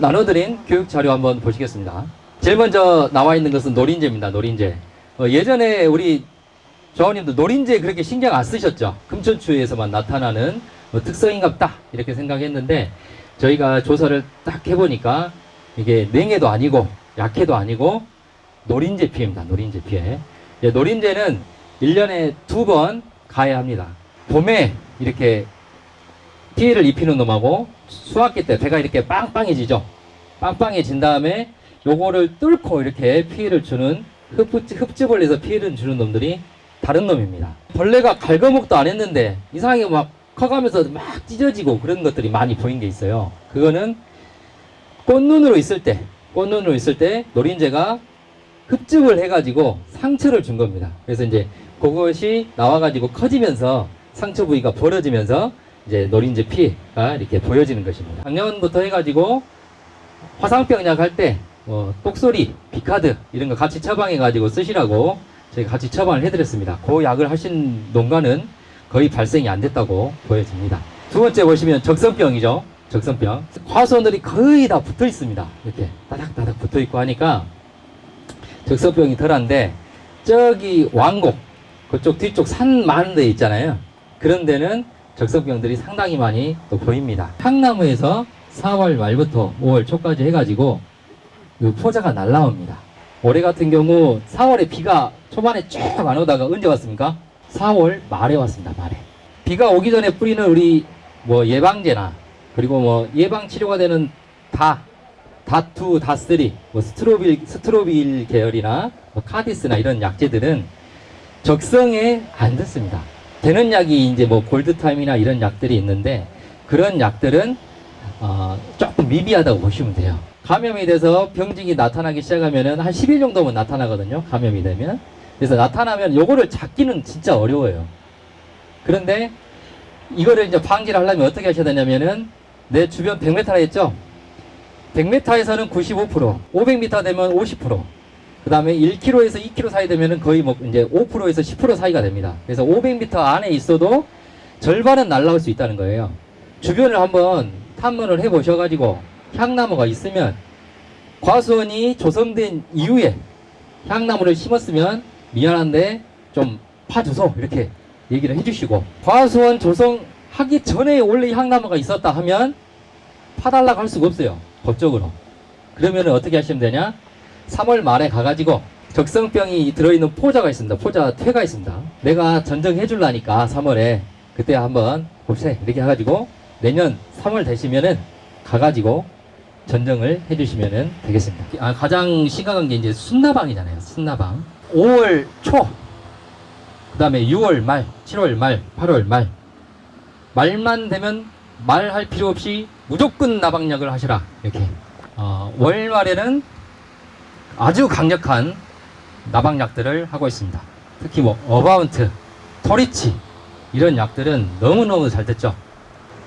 나눠드린 교육 자료 한번 보시겠습니다. 제일 먼저 나와 있는 것은 노린재입니다. 노린재. 어, 예전에 우리 조원님도 노린재 그렇게 신경 안 쓰셨죠? 금천추에서만 나타나는 뭐 특성인갑다 이렇게 생각했는데 저희가 조사를 딱 해보니까 이게 냉해도 아니고 약해도 아니고 노린재 피해입니다. 노린재 피해. 예, 노린재는 1년에 두 번 가야 합니다. 봄에 이렇게 피해를 입히는 놈하고 수학기 때 배가 이렇게 빵빵해지죠. 빵빵해진 다음에 요거를 뚫고 이렇게 피해를 주는 흡집, 흡집벌레에서 피해를 주는 놈들이 다른 놈입니다. 벌레가 갈거먹도 안 했는데 이상하게 막 커가면서 막 찢어지고 그런 것들이 많이 보인 게 있어요. 그거는 꽃눈으로 있을 때, 꽃눈으로 있을 때 노린재가 흡집을 해가지고 상처를 준 겁니다. 그래서 이제 그것이 나와가지고 커지면서 상처 부위가 벌어지면서 이제 노린재 피가 이렇게 보여지는 것입니다. 작년부터 해가지고 화상병 약 할 때 뭐 똑소리, 비카드 이런 거 같이 처방해가지고 쓰시라고 저희가 같이 처방을 해드렸습니다. 그 약을 하신 농가는 거의 발생이 안 됐다고 보여집니다. 두 번째 보시면 적선병이죠. 적선병. 과수원들이 거의 다 붙어 있습니다. 이렇게 따닥따닥 붙어 있고 하니까 적선병이 덜한데 저기 왕곡 그쪽 뒤쪽 산 많은 데 있잖아요. 그런 데는 적성병들이 상당히 많이 또 보입니다. 향나무에서 4월 말부터 5월 초까지 해가지고 그 포자가 날라옵니다. 올해 같은 경우 4월에 비가 초반에 쭉 안 오다가 언제 왔습니까? 4월 말에 왔습니다. 말에. 비가 오기 전에 뿌리는 우리 뭐 예방제나 그리고 뭐 예방 치료가 되는 다 다투, 다쓰리, 뭐 스트로빌, 스트로빌 계열이나 뭐 카디스나 이런 약제들은 적성에 안 듣습니다. 되는 약이 이제 뭐 골드타임이나 이런 약들이 있는데 그런 약들은 어, 조금 미비하다고 보시면 돼요. 감염이 돼서 병증이 나타나기 시작하면은 한 10일 정도면 나타나거든요. 감염이 되면. 그래서 나타나면 요거를 잡기는 진짜 어려워요. 그런데 이거를 이제 방지를 하려면 어떻게 하셔야 되냐면은 내 주변 100m라 했죠? 100m에서는 95%, 500m 되면 50%, 그 다음에 1km에서 2km 사이 되면은 거의 뭐 이제 5%에서 10% 사이가 됩니다. 그래서 500m 안에 있어도 절반은 날라올 수 있다는 거예요. 주변을 한번 탐문을 해 보셔가지고 향나무가 있으면 과수원이 조성된 이후에 향나무를 심었으면 미안한데 좀 파주소 이렇게 얘기를 해주시고 과수원 조성하기 전에 원래 향나무가 있었다 하면 파달라고 할 수가 없어요. 법적으로. 그러면 어떻게 하시면 되냐? 3월 말에 가가지고 적성병이 들어있는 포자가 있습니다. 포자 퇴가 있습니다. 내가 전정해 줄라니까 3월에 그때 한번 봅시다. 이렇게 해가지고 내년 3월 되시면은 가가지고 전정을 해주시면 되겠습니다. 아, 가장 심각한 게 이제 순나방이잖아요. 순나방. 5월 초, 그 다음에 6월 말, 7월 말, 8월 말. 말만 되면 말할 필요 없이 무조건 나방약을 하시라. 이렇게. 어, 월 말에는 아주 강력한 나방약들을 하고 있습니다. 특히 뭐 어바운트, 토리치 이런 약들은 너무너무 잘 됐죠.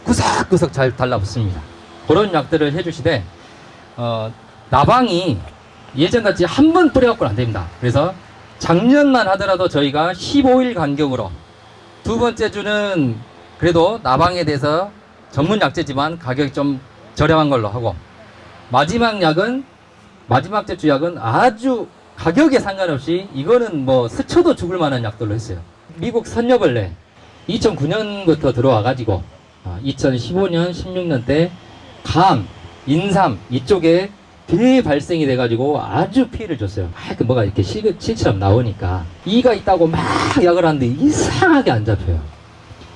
구석구석 잘 달라붙습니다. 그런 약들을 해주시되 어, 나방이 예전같이 한 번 뿌려갖고는 안 됩니다. 그래서 작년만 하더라도 저희가 15일 간격으로 두 번째 주는 그래도 나방에 대해서 전문 약제지만 가격이 좀 저렴한 걸로 하고 마지막 약은 마지막 제주 약은 아주 가격에 상관없이 이거는 뭐 스쳐도 죽을 만한 약들로 했어요. 미국 선녀벌레 2009년부터 들어와 가지고 2015년 16년 때 감, 인삼 이쪽에 대발생이 돼가지고 아주 피해를 줬어요. 막 뭐가 이렇게 실, 실처럼 나오니까 이가 있다고 막 약을 하는데 이상하게 안 잡혀요.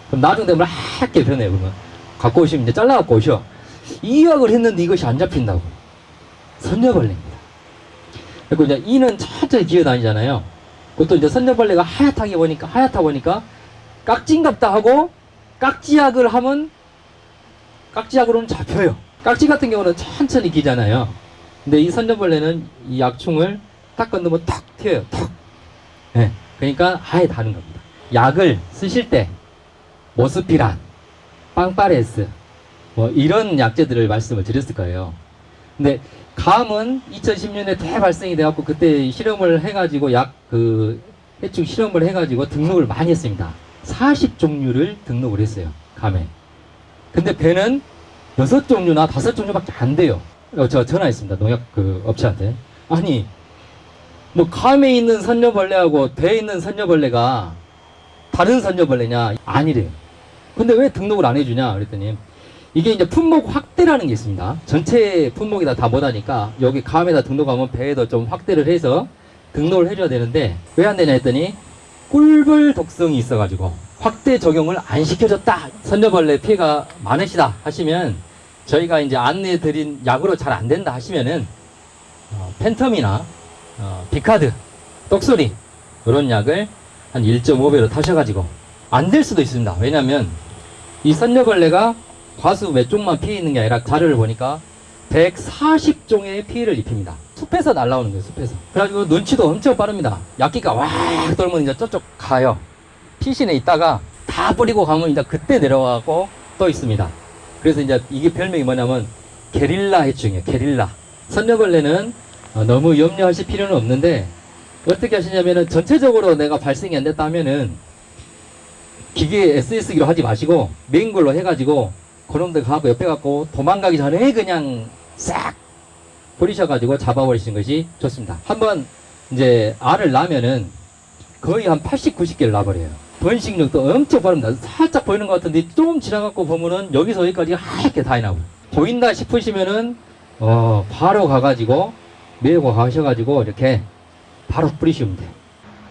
그럼 나중 되면 하얗게 변해요. 그러면 갖고 오시면 이제 잘라갖고 오셔. 이 약을 했는데 이것이 안 잡힌다고. 선녀벌레입니다. 그리고 이제 이는 천천히 기어다니잖아요. 그것도 이제 선녀벌레가 하얗게 보니까 하얗다 보니까 깍진갑다 하고 깍지약을 하면 깍지약으로는 잡혀요. 깍지 같은 경우는 천천히 기잖아요. 근데 이 선녀벌레는 이 약충을 딱 건너면 탁 튀어요. 탁. 네. 그러니까 아예 다른 겁니다. 약을 쓰실 때 모스피란, 빵파레스 뭐 이런 약제들을 말씀을 드렸을 거예요. 근데 감은 2010년에 대발생이 돼갖고 그때 실험을 해가지고 약 그 해충 실험을 해가지고 등록을 많이 했습니다. 40 종류를 등록을 했어요. 감에. 근데 배는 6종류나 5종류밖에 안 돼요. 어, 저 전화했습니다. 농약 그 업체한테. 아니, 뭐 감에 있는 선녀벌레하고 배에 있는 선녀벌레가 다른 선녀벌레냐? 아니래요. 근데 왜 등록을 안 해주냐? 그랬더니 이게 이제 품목 확대라는 게 있습니다. 전체 품목에다 다 못하니까 여기 감에다 등록하면 배에도 좀 확대를 해서 등록을 해줘야 되는데 왜 안 되냐 했더니 꿀벌 독성이 있어가지고 확대 적용을 안 시켜줬다. 선녀벌레 피해가 많으시다 하시면 저희가 이제 안내 드린 약으로 잘 안 된다 하시면은 어, 팬텀이나 어, 비카드, 똑소리 이런 약을 한 1.5배로 타셔가지고 안 될 수도 있습니다. 왜냐하면 이 선녀벌레가 과수 몇 종만 피해 있는 게 아니라 자료를 보니까 140종의 피해를 입힙니다. 숲에서 날라오는 거예요, 숲에서. 그래가지고 눈치도 엄청 빠릅니다. 약기가 와 돌면 이제 저쪽 가요. 피신에 있다가 다 뿌리고 가면 이제 그때 내려가고 또 있습니다. 그래서 이제 이게 별명이 뭐냐면 게릴라 해충이에요, 게릴라. 선녀벌레는 어, 너무 염려하실 필요는 없는데 어떻게 하시냐면은 전체적으로 내가 발생이 안 됐다 하면은 기계에 SS기로 하지 마시고 메인 걸로 해가지고 그놈들 가고 옆에 갖고 도망가기 전에 그냥 싹 버리셔가지고 잡아버리시는 것이 좋습니다. 한번 이제 알을 낳으면은 거의 한 80, 90개를 낳아버려요. 번식력도 엄청 빠릅니다. 살짝 보이는 것 같은데 좀 지나갖고 보면은 여기서 여기까지 하얗게 다 해나고 보인다 싶으시면은 어 바로 가가지고 메고 가셔가지고 이렇게 바로 뿌리시면 돼요.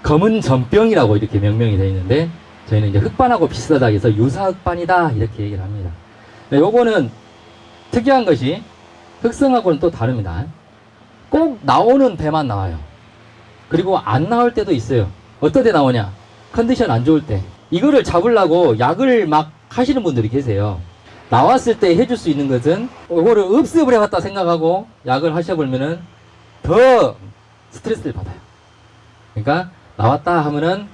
검은 전병이라고 이렇게 명명이 되어 있는데 저희는 이제 흑반하고 비슷하다 해서 유사 흑반이다 이렇게 얘기를 합니다. 네, 요거는 특이한 것이 흑성하고는 또 다릅니다. 꼭 나오는 배만 나와요. 그리고 안 나올 때도 있어요. 어떨 때 나오냐? 컨디션 안 좋을 때. 이거를 잡으려고 약을 막 하시는 분들이 계세요. 나왔을 때 해줄 수 있는 것은 이거를 흡습을 해봤다 생각하고 약을 하셔보면 은 더 스트레스를 받아요. 그러니까 나왔다 하면은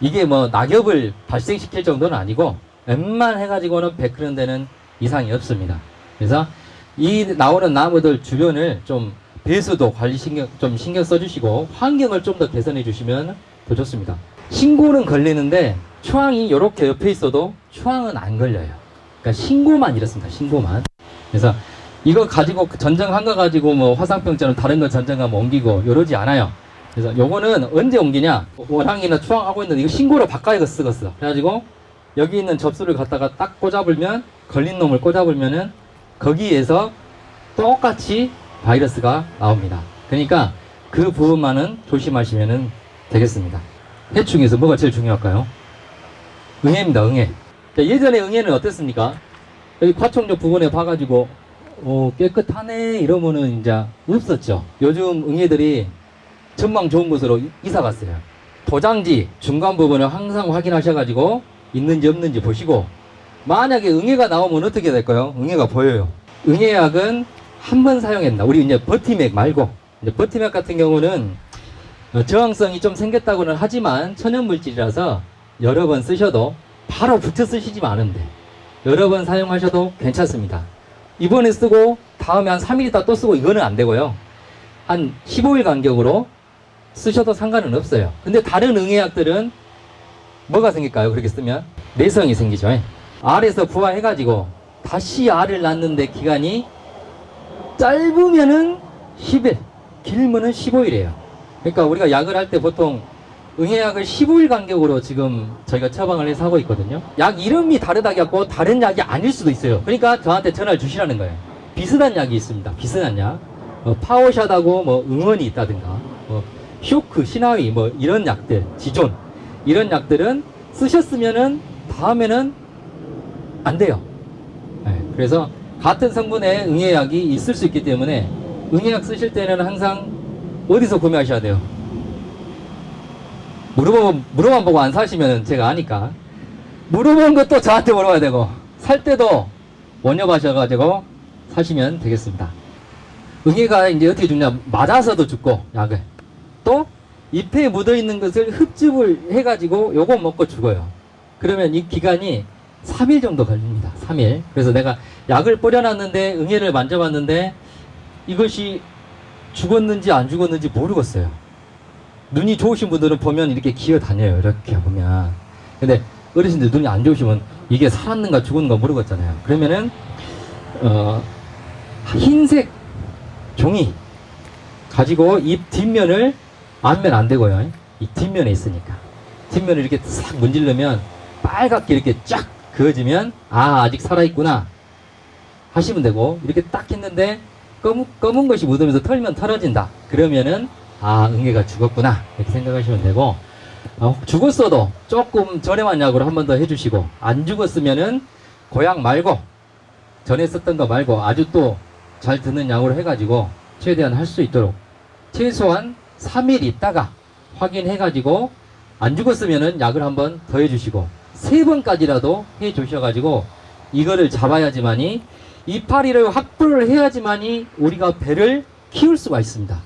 이게 뭐 낙엽을 발생시킬 정도는 아니고 웬만 해가지고는 100그런 데는 이상이 없습니다. 그래서 이 나오는 나무들 주변을 좀 배수도 관리 신경 좀 신경 써주시고 환경을 좀 더 개선해 주시면 더 좋습니다. 신고는 걸리는데 추앙이 이렇게 옆에 있어도 추앙은 안 걸려요. 그러니까 신고만 이렇습니다. 신고만. 그래서 이거 가지고 전정한 거 가지고 뭐 화상병처럼 다른 거 전정하면 옮기고 이러지 않아요. 그래서 요거는 언제 옮기냐? 원항이나 추앙하고 있는데 이거 신고로 바꿔야 쓰겠어. 그래가지고 여기 있는 접수를 갖다가 딱 꽂아불면 걸린 놈을 꽂아불면은 거기에서 똑같이 바이러스가 나옵니다. 그러니까 그 부분만은 조심하시면 되겠습니다. 해충에서 뭐가 제일 중요할까요? 응애입니다. 응애. 자, 예전에 응애는 어땠습니까? 여기 과총역 부근에 봐가지고 어, 깨끗하네 이러면은 이제 없었죠. 요즘 응애들이 전망 좋은 곳으로 이- 이사 갔어요. 도장지 중간 부분을 항상 확인하셔가지고 있는지 없는지 보시고 만약에 응애가 나오면 어떻게 될까요? 응애가 보여요. 응애약은 한 번 사용했나? 우리 이제 버티맥 말고 이제 버티맥 같은 경우는 어, 저항성이 좀 생겼다고는 하지만 천연 물질이라서 여러 번 쓰셔도 바로 붙여 쓰시지 않은데 여러 번 사용하셔도 괜찮습니다. 이번에 쓰고 다음에 한 3일 있다 또 쓰고 이거는 안 되고요. 한 15일 간격으로 쓰셔도 상관은 없어요. 근데 다른 응애약들은 뭐가 생길까요? 그렇게 쓰면 내성이 생기죠. 알에서 부화해가지고 다시 알을 낳는데 기간이 짧으면은 10일, 길면은 15일이에요. 그러니까 우리가 약을 할 때 보통 응애약을 15일 간격으로 지금 저희가 처방을 해서 하고 있거든요. 약 이름이 다르다 갖고 다른 약이 아닐 수도 있어요. 그러니까 저한테 전화를 주시라는 거예요. 비슷한 약이 있습니다. 비슷한 약. 어, 파워샷하고 뭐 응원이 있다든가, 뭐 쇼크, 시나위 뭐 이런 약들, 지존 이런 약들은 쓰셨으면은 다음에는 안 돼요. 네, 그래서 같은 성분의 응애약이 있을 수 있기 때문에 응애약 쓰실 때는 항상 어디서 구매하셔야 돼요? 물어보, 물어만 보고 안 사시면 제가 아니까. 물어본 것도 저한테 물어봐야 되고, 살 때도 원협하셔가지고 사시면 되겠습니다. 응애가 이제 어떻게 죽냐, 맞아서도 죽고, 약을. 또, 잎에 묻어있는 것을 흡집을 해가지고 요거 먹고 죽어요. 그러면 이 기간이 3일 정도 걸립니다. 3일. 그래서 내가 약을 뿌려놨는데, 응애를 만져봤는데, 이것이 죽었는지 안 죽었는지 모르겠어요. 눈이 좋으신 분들은 보면 이렇게 기어 다녀요. 이렇게 보면. 근데 어르신들 눈이 안 좋으시면 이게 살았는가 죽었는가 모르겠잖아요. 그러면은 어 흰색 종이 가지고 입 뒷면을 앞면 안 되고요. 이 뒷면에 있으니까. 뒷면을 이렇게 싹 문지르면 빨갛게 이렇게 쫙 그어지면 아 아직 살아있구나. 하시면 되고. 이렇게 딱 했는데 검은, 검은 것이 묻으면서 털면 털어진다. 그러면은 아 응애가 죽었구나. 이렇게 생각하시면 되고. 어, 죽었어도 조금 저렴한 약으로 한 번 더 해주시고 안 죽었으면은 고약 말고 전에 썼던 거 말고 아주 또잘 듣는 약으로 해가지고 최대한 할 수 있도록 최소한 3일 있다가 확인해가지고 안 죽었으면은 약을 한번 더 해주시고 세 번까지라도 해주셔가지고 이거를 잡아야지만이 이파리를 확보를 해야지만이 우리가 배를 키울 수가 있습니다.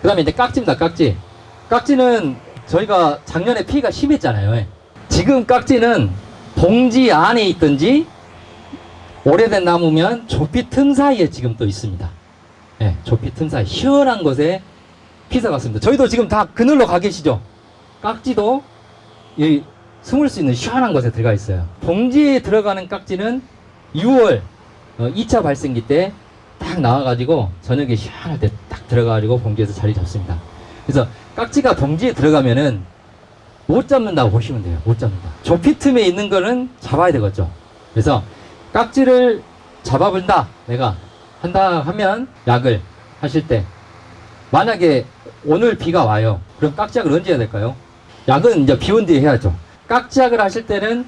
그 다음에 이제 깍지입니다. 깍지. 깍지는 저희가 작년에 피해가 심했잖아요. 지금 깍지는 봉지 안에 있든지 오래된 나무면 조피 틈 사이에 지금 또 있습니다. 예, 조피 틈 사이 시원한 곳에 피서 갔습니다. 저희도 지금 다 그늘로 가 계시죠? 깍지도 이 숨을 수 있는 시원한 곳에 들어가 있어요. 봉지에 들어가는 깍지는 6월 2차 발생기 때 딱 나와가지고 저녁에 시원할 때 딱 들어가가지고 봉지에서 자리 잡습니다. 그래서 깍지가 봉지에 들어가면은 못 잡는다고 보시면 돼요. 못 잡는다. 조피 틈에 있는 거는 잡아야 되겠죠. 그래서 깍지를 잡아본다. 내가 한다 하면 약을 하실 때 만약에 오늘 비가 와요. 그럼 깍지약을 언제 해야 될까요? 약은 이제 비 온 뒤에 해야죠. 깍지약을 하실 때는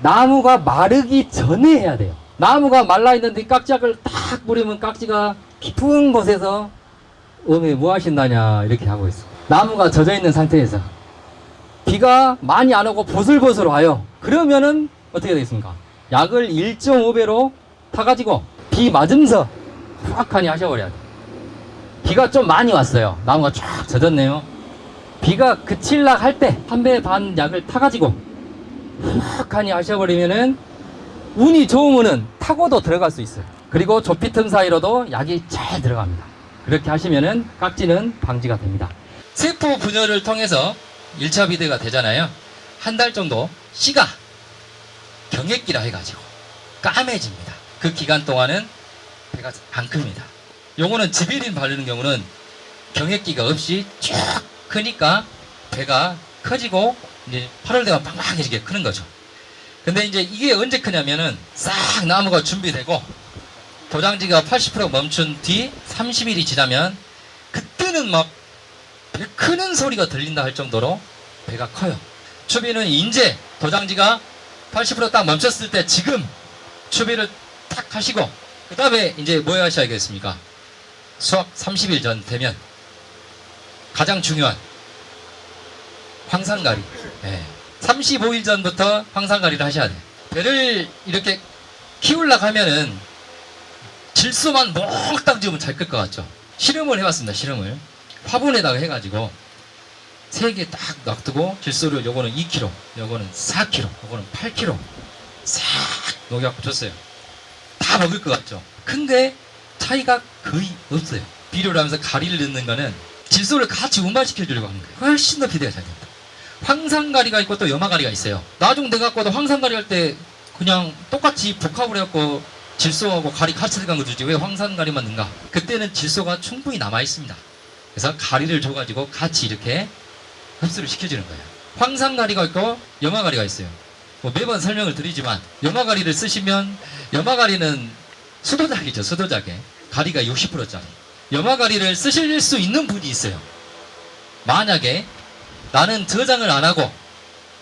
나무가 마르기 전에 해야 돼요. 나무가 말라 있는데 깍지약을 딱 뿌리면 깍지가 깊은 곳에서 어메 뭐 하신다냐 이렇게 하고 있어. 나무가 젖어 있는 상태에서 비가 많이 안 오고 보슬보슬 와요. 그러면은 어떻게 되겠습니까? 약을 1.5배로 타가지고 비 맞으면서 후악하니 하셔버려야 돼. 비가 좀 많이 왔어요. 나무가 쫙 젖었네요. 비가 그칠락 할 때 한 배 반 약을 타가지고 후악하니 하셔버리면은 운이 좋으면은 타고도 들어갈 수 있어요. 그리고 조피 틈 사이로도 약이 잘 들어갑니다. 그렇게 하시면은 깍지는 방지가 됩니다. 세포 분열을 통해서 1차 비대가 되잖아요. 한 달 정도 씨가 경액기라 해가지고 까매집니다. 그 기간 동안은 배가 안 큽니다. 요거는 지비린 바르는 경우는 경액기가 없이 쭉 크니까 배가 커지고 이제 8월 되면 빵빵해지게 크는 거죠. 근데 이제 이게 언제 크냐면은 싹 나무가 준비되고 도장지가 80% 멈춘 뒤 30일이 지나면 그때는 막 배 크는 소리가 들린다 할 정도로 배가 커요. 추비는 이제 도장지가 80%딱 멈췄을 때 지금 추비를 딱 하시고 그 다음에 이제 뭐 하셔야겠습니까? 수확 30일 전 되면 가장 중요한 황산가리. 예. 35일 전부터 황산가리를 하셔야 돼요. 배를 이렇게 키우려고 하면은 질소만 몽땅 지으면 잘 끌 것 같죠? 실험을 해봤습니다. 실험을. 화분에다가 해가지고 세 개 딱 놔두고 질소를 요거는 2kg, 요거는 4kg, 요거는 8kg 싹 녹여갖고 줬어요. 다 먹을 것 같죠? 근데 차이가 거의 없어요. 비료를 하면서 가리를 넣는 거는 질소를 같이 운반시켜 주려고 하는 거예요. 훨씬 더 비대가 잘 됩니다. 황산가리가 있고 또 염화가리가 있어요. 나중 돼갖고도 황산가리 할 때 그냥 똑같이 복합을 해갖고 질소하고 가리 같이 들어간 거 주지 왜 황산가리만 넣는가? 그때는 질소가 충분히 남아 있습니다. 그래서 가리를 줘가지고 같이 이렇게 흡수를 시켜주는 거예요. 황산가리가 있고 염화가리가 있어요. 뭐 매번 설명을 드리지만 염화가리를 쓰시면 염화가리는 수도작이죠. 수도작에 가리가 60%짜리. 염화가리를 쓰실 수 있는 분이 있어요. 만약에 나는 저장을 안 하고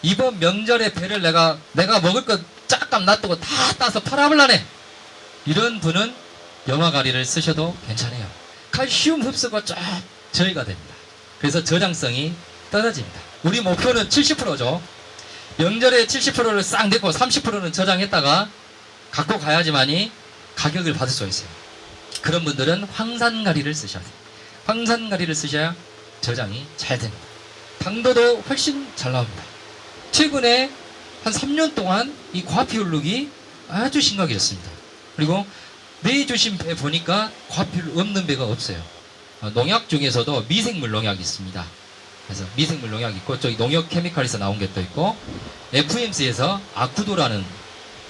이번 명절에 배를 내가 내가 먹을 것 짝감 놔두고 다 따서 팔아볼라네. 이런 분은 염화가리를 쓰셔도 괜찮아요. 칼슘 흡수가 쫙 저희가 됩니다. 그래서 저장성이 떨어집니다. 우리 목표는 70%죠. 명절에 70%를 싹 내고 30%는 저장했다가 갖고 가야지만이 가격을 받을 수 있어요 그런 분들은 황산가리를 쓰셔야 돼요 황산가리를 쓰셔야 저장이 잘 됩니다 당도도 훨씬 잘 나옵니다. 최근에 한 3년 동안 이 과피 hul룩이 아주 심각해졌습니다. 그리고 매 주신 배 보니까 과피 없는 배가 없어요. 어, 농약 중에서도 미생물 농약이 있습니다. 그래서 미생물 농약이 있고 저기 농협 케미칼에서 나온 게 또 있고 FMC에서 아쿠도라는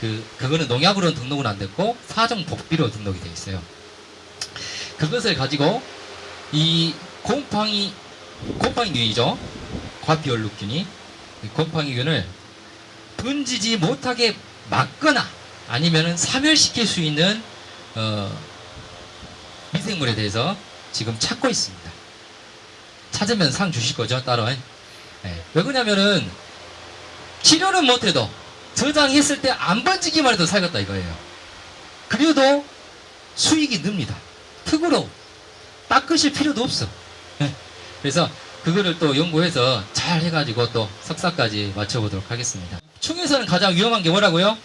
그 그거는 농약으로는 등록은 안 됐고 사정 복비로 등록이 되어 있어요. 그것을 가지고 이 곰팡이 곰팡이균이죠. 과피얼루균이 이 곰팡이균을 번지지 못하게 막거나 아니면은 사멸시킬 수 있는 어, 미생물에 대해서 지금 찾고 있습니다. 찾으면 상 주실 거죠, 따로. 예. 왜 그러냐면은 치료는 못해도 저장했을 때 안 번지기만 해도 살겠다 이거예요. 그래도 수익이 늡니다. 특으로 닦으실 필요도 없어. 예. 그래서 그거를 또 연구해서 잘 해가지고 또 석사까지 맞춰보도록 하겠습니다. 충에서는 가장 위험한 게 뭐라고요?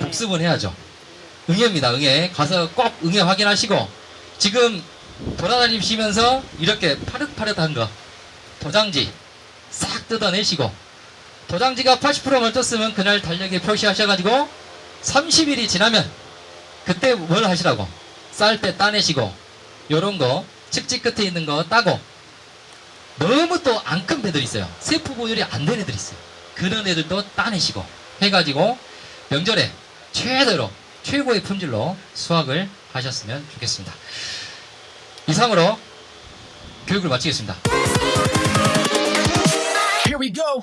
복습은 해야죠. 응애입니다. 응애. 가서 꼭 응애 확인하시고 지금 돌아다니시면서 이렇게 파릇파릇한 거 도장지 싹 뜯어내시고 도장지가 80% 멈췄으면 그날 달력에 표시하셔가지고 30일이 지나면 그때 뭘 하시라고 쌀 때 따내시고 요런 거 측지 끝에 있는 거 따고 너무 또 안 큰 배들 있어요. 세포 보율이 안 되는 애들 있어요. 그런 애들도 따내시고 해가지고 명절에 최대로 최고의 품질로 수확을 하셨으면 좋겠습니다. 이상으로 교육을 마치겠습니다. Here we go.